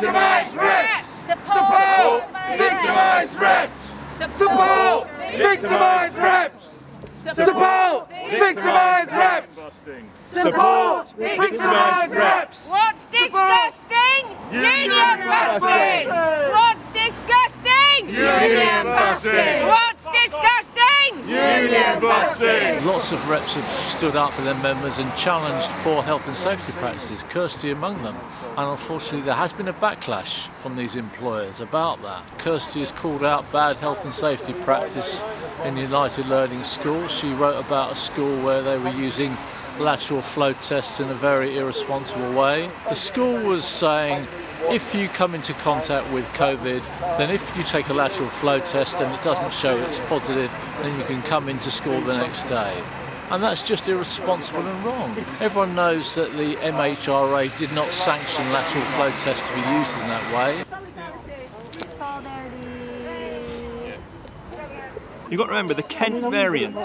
Victimised reps! Support! Victimised reps! Support! Victimised reps! Support! Victimised reps! Support! Victimised reps! What's disgusting? Union busting! What's disgusting? Union busting! What's disgusting? Busting! Lots of reps have stood up for their members and challenged poor health and safety practices, Kirsty among them. And unfortunately, there has been a backlash from these employers about that. Kirsty has called out bad health and safety practice in United Learning School. She wrote about a school where they were using lateral flow tests in a very irresponsible way. The school was saying if you come into contact with COVID, then if you take a lateral flow test and it doesn't show it's positive, then you can come into school the next day. And that's just irresponsible and wrong. Everyone knows that the MHRA did not sanction lateral flow tests to be used in that way. You've got to remember the Kent variant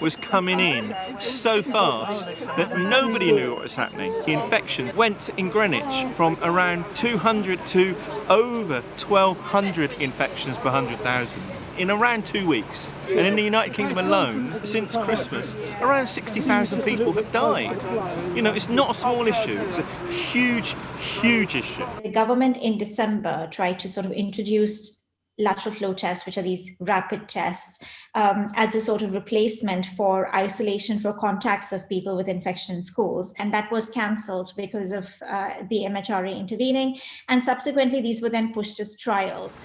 was coming in so fast that nobody knew what was happening. The infections went in Greenwich from around 200 to over 1,200 infections per 100,000 in around two weeks. And in the United Kingdom alone, since Christmas, around 60,000 people have died. You know, it's not a small issue, it's a huge, huge issue. The government in December tried to sort of introduce lateral flow tests, which are these rapid tests, um, as a sort of replacement for isolation for contacts of people with infection in schools. And that was cancelled because of uh, the MHRA intervening. And subsequently, these were then pushed as trials.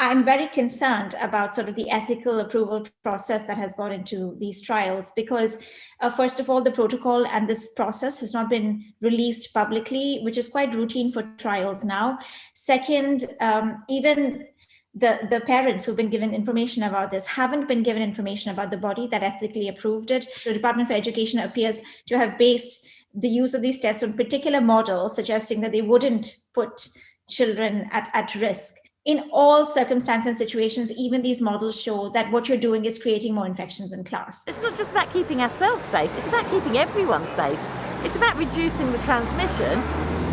I'm very concerned about sort of the ethical approval process that has gone into these trials because uh, first of all, the protocol and this process has not been released publicly, which is quite routine for trials now. Second, um, even the, the parents who've been given information about this haven't been given information about the body that ethically approved it. The Department for Education appears to have based the use of these tests on particular models, suggesting that they wouldn't put children at, at risk in all circumstances and situations, even these models show that what you're doing is creating more infections in class. It's not just about keeping ourselves safe, it's about keeping everyone safe. It's about reducing the transmission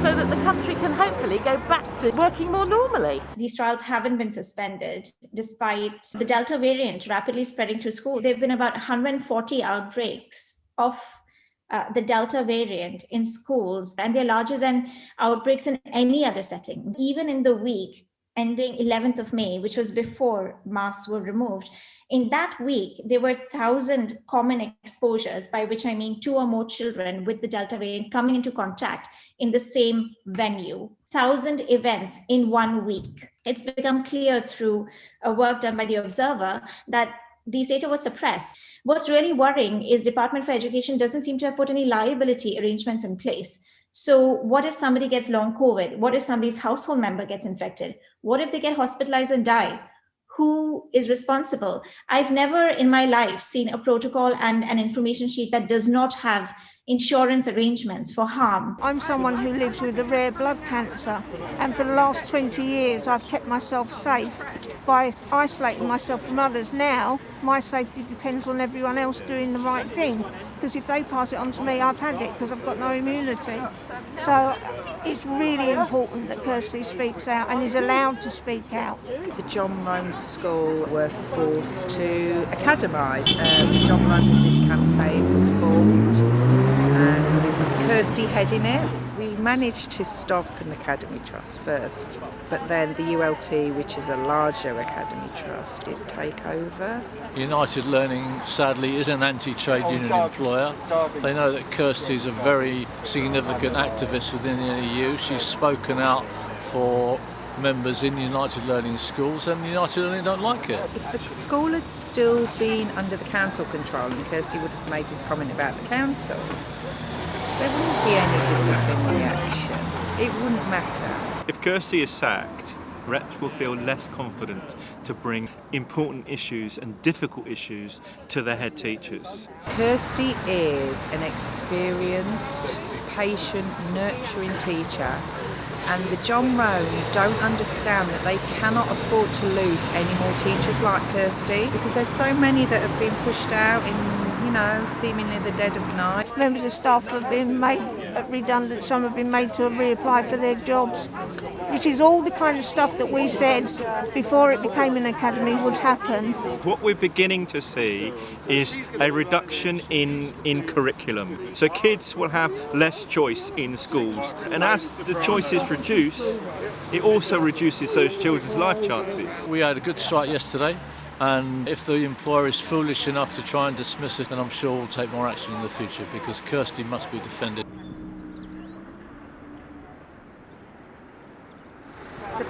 so that the country can hopefully go back to working more normally. These trials haven't been suspended despite the Delta variant rapidly spreading through school. There have been about 140 outbreaks of uh, the Delta variant in schools, and they're larger than outbreaks in any other setting. Even in the week, ending 11th of May, which was before masks were removed. In that week, there were 1,000 common exposures, by which I mean two or more children with the Delta variant coming into contact in the same venue. 1,000 events in one week. It's become clear through a work done by the Observer that these data were suppressed. What's really worrying is Department for Education doesn't seem to have put any liability arrangements in place. So what if somebody gets long COVID? What if somebody's household member gets infected? What if they get hospitalized and die? Who is responsible? I've never in my life seen a protocol and an information sheet that does not have insurance arrangements for harm. I'm someone who lives with a rare blood cancer and for the last 20 years I've kept myself safe by isolating myself from others. Now my safety depends on everyone else doing the right thing because if they pass it on to me I've had it because I've got no immunity. So it's really important that Kirsty speaks out and is allowed to speak out. The John Roan School were forced to academise. Um, the John Resist campaign was formed and with Kirsty heading it, managed to stop an academy trust first, but then the ULT, which is a larger academy trust, did take over. United Learning, sadly, is an anti-trade oh, union employer. They know that Kirsty is a very significant activist within the NEU. She's spoken out for members in United Learning schools and United Learning don't like it. If the school had still been under the council control and Kirsty would have made this comment about the council, there wouldn't be any disciplinary action. It wouldn't matter. If Kirsty is sacked, reps will feel less confident to bring important issues and difficult issues to their head teachers. Kirsty is an experienced, patient, nurturing teacher and the John Roan don't understand that they cannot afford to lose any more teachers like Kirsty because there's so many that have been pushed out in you know, seemingly the dead of night. Members of staff have been made uh, redundant, some have been made to reapply for their jobs. This is all the kind of stuff that we said before it became an academy would happen. What we're beginning to see is a reduction in, in curriculum. So kids will have less choice in schools. And as the choices reduce, it also reduces those children's life chances. We had a good strike yesterday. And if the employer is foolish enough to try and dismiss it, then I'm sure we'll take more action in the future because Kirsty must be defended.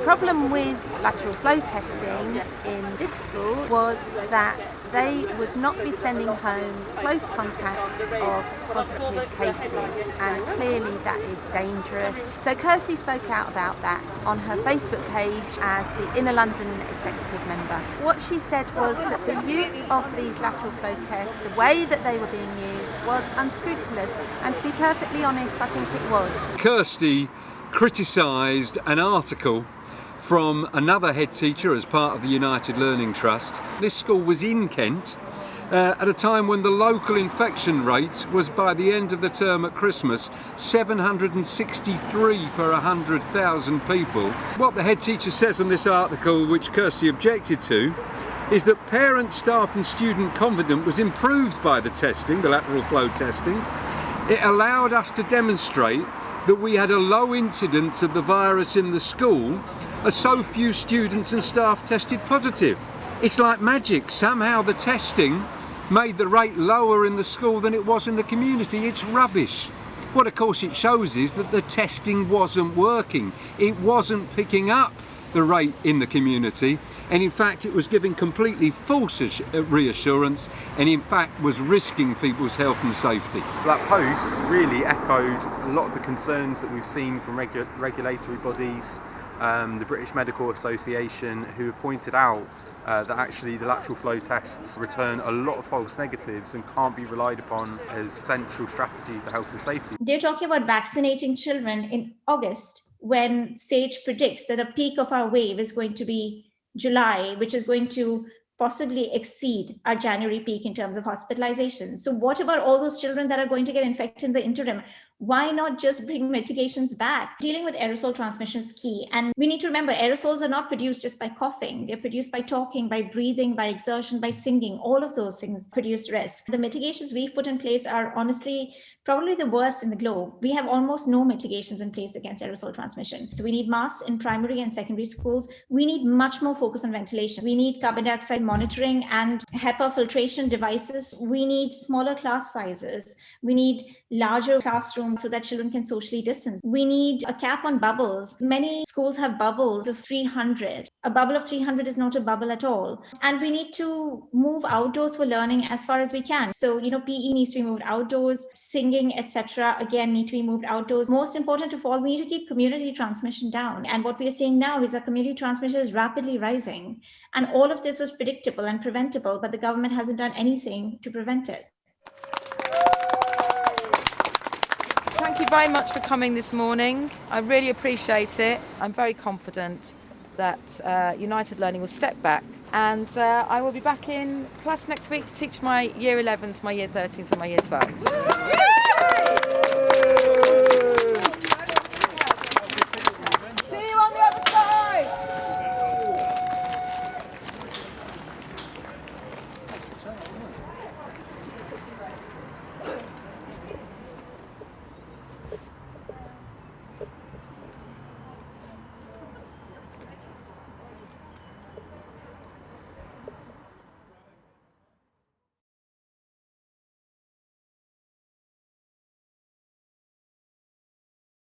Problem with lateral flow testing in this school was that they would not be sending home close contacts of positive cases and clearly that is dangerous. So Kirsty spoke out about that on her Facebook page as the Inner London executive member. What she said was that the use of these lateral flow tests, the way that they were being used was unscrupulous and to be perfectly honest I think it was. Kirsty criticised an article from another head teacher as part of the United Learning Trust. This school was in Kent uh, at a time when the local infection rate was by the end of the term at Christmas 763 per 100,000 people. What the head teacher says in this article, which Kirsty objected to, is that parent, staff and student confidence was improved by the testing, the lateral flow testing. It allowed us to demonstrate that we had a low incidence of the virus in the school as so few students and staff tested positive. It's like magic, somehow the testing made the rate lower in the school than it was in the community. It's rubbish. What of course it shows is that the testing wasn't working. It wasn't picking up the rate in the community and in fact it was giving completely false uh, reassurance and in fact was risking people's health and safety. That post really echoed a lot of the concerns that we've seen from regu regulatory bodies um, the British Medical Association who have pointed out uh, that actually the lateral flow tests return a lot of false negatives and can't be relied upon as central strategy for health and safety. They're talking about vaccinating children in August when SAGE predicts that a peak of our wave is going to be July, which is going to possibly exceed our January peak in terms of hospitalization. So what about all those children that are going to get infected in the interim? Why not just bring mitigations back? Dealing with aerosol transmission is key. And we need to remember aerosols are not produced just by coughing. They're produced by talking, by breathing, by exertion, by singing. All of those things produce risk. The mitigations we've put in place are honestly probably the worst in the globe. We have almost no mitigations in place against aerosol transmission. So we need masks in primary and secondary schools. We need much more focus on ventilation. We need carbon dioxide monitoring and HEPA filtration devices. We need smaller class sizes. We need larger classrooms so that children can socially distance. We need a cap on bubbles. Many schools have bubbles of 300. A bubble of 300 is not a bubble at all. And we need to move outdoors for learning as far as we can. So, you know, PE needs to be moved outdoors, singing, etc. Again, need to be moved outdoors. Most important of all, we need to keep community transmission down. And what we are seeing now is that community transmission is rapidly rising. And all of this was predictable and preventable, but the government hasn't done anything to prevent it. You very much for coming this morning. I really appreciate it. I'm very confident that uh, United Learning will step back and uh, I will be back in class next week to teach my year 11s, my year 13s and my year 12s.